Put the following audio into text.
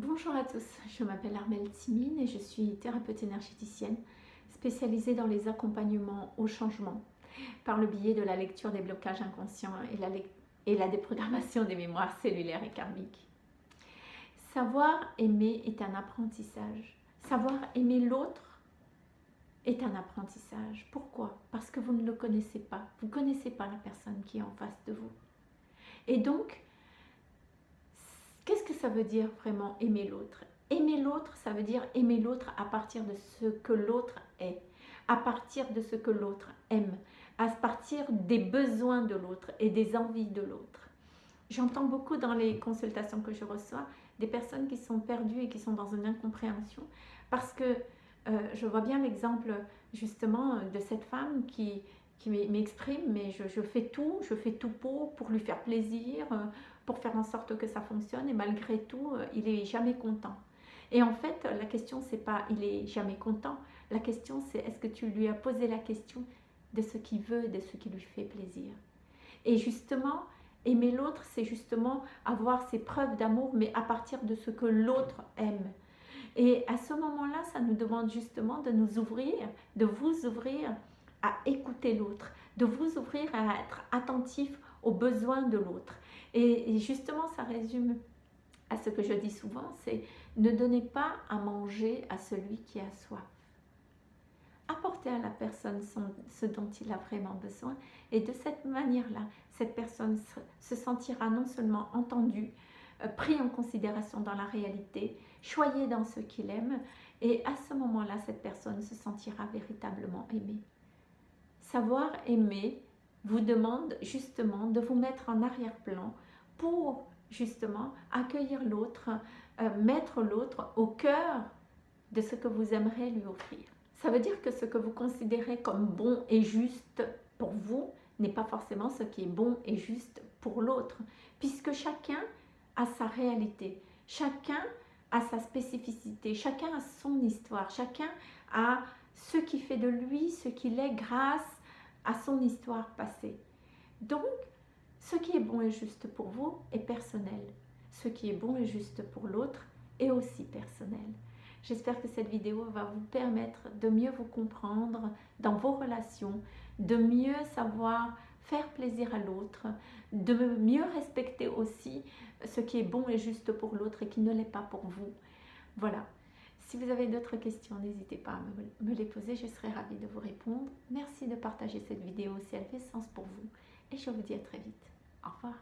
Bonjour à tous, je m'appelle Armelle Timine et je suis thérapeute énergéticienne spécialisée dans les accompagnements au changement par le biais de la lecture des blocages inconscients et la, et la déprogrammation des mémoires cellulaires et karmiques. Savoir aimer est un apprentissage. Savoir aimer l'autre est un apprentissage. Pourquoi? Parce que vous ne le connaissez pas. Vous ne connaissez pas la personne qui est en face de vous. Et donc, ça veut dire vraiment aimer l'autre Aimer l'autre, ça veut dire aimer l'autre à partir de ce que l'autre est, à partir de ce que l'autre aime, à partir des besoins de l'autre et des envies de l'autre. J'entends beaucoup dans les consultations que je reçois des personnes qui sont perdues et qui sont dans une incompréhension parce que euh, je vois bien l'exemple justement de cette femme qui, qui m'exprime, mais je, fais tout, je fais tout pour, pour lui faire plaisir, euh, pour faire en sorte que ça fonctionne, et malgré tout, euh, il est jamais content. Et en fait, la question, c'est pas il est jamais content, la question, c'est est-ce que tu lui as posé la question de ce qu'il veut, de ce qui lui fait plaisir. Et justement, aimer l'autre, c'est justement avoir ses preuves d'amour, mais à partir de ce que l'autre aime. Et à ce moment-là, ça nous demande justement de nous ouvrir, de vous ouvrir à écouter l'autre, de vous ouvrir à être attentif aux besoins de l'autre. Et, justement, ça résume à ce que je dis souvent, c'est ne donnez pas à manger à celui qui a soif. Apportez à la personne ce dont il a vraiment besoin et de cette manière-là, cette personne se, sentira non seulement entendue, euh, pris en considération dans la réalité, choyée dans ce qu'il aime et à ce moment-là, cette personne se sentira véritablement aimée. Savoir aimer vous demande justement de vous mettre en arrière-plan pour justement accueillir l'autre, euh, mettre l'autre au cœur de ce que vous aimeriez lui offrir. Ça veut dire que ce que vous considérez comme bon et juste pour vous n'est pas forcément ce qui est bon et juste pour l'autre, puisque chacun a sa réalité, chacun a sa spécificité, chacun a son histoire, chacun a ce qui fait de lui ce qu'il est grâce à son histoire passée. Donc, ce qui est bon et juste pour vous est personnel. Ce qui est bon et juste pour l'autre est aussi personnel. J'espère que cette vidéo va vous permettre de mieux vous comprendre dans vos relations, de mieux savoir faire plaisir à l'autre, de mieux respecter aussi ce qui est bon et juste pour l'autre et qui ne l'est pas pour vous. Voilà, si vous avez d'autres questions, n'hésitez pas à me, les poser, je serai ravie de vous répondre. Merci de partager cette vidéo si elle fait sens pour vous et je vous dis à très vite. Au revoir.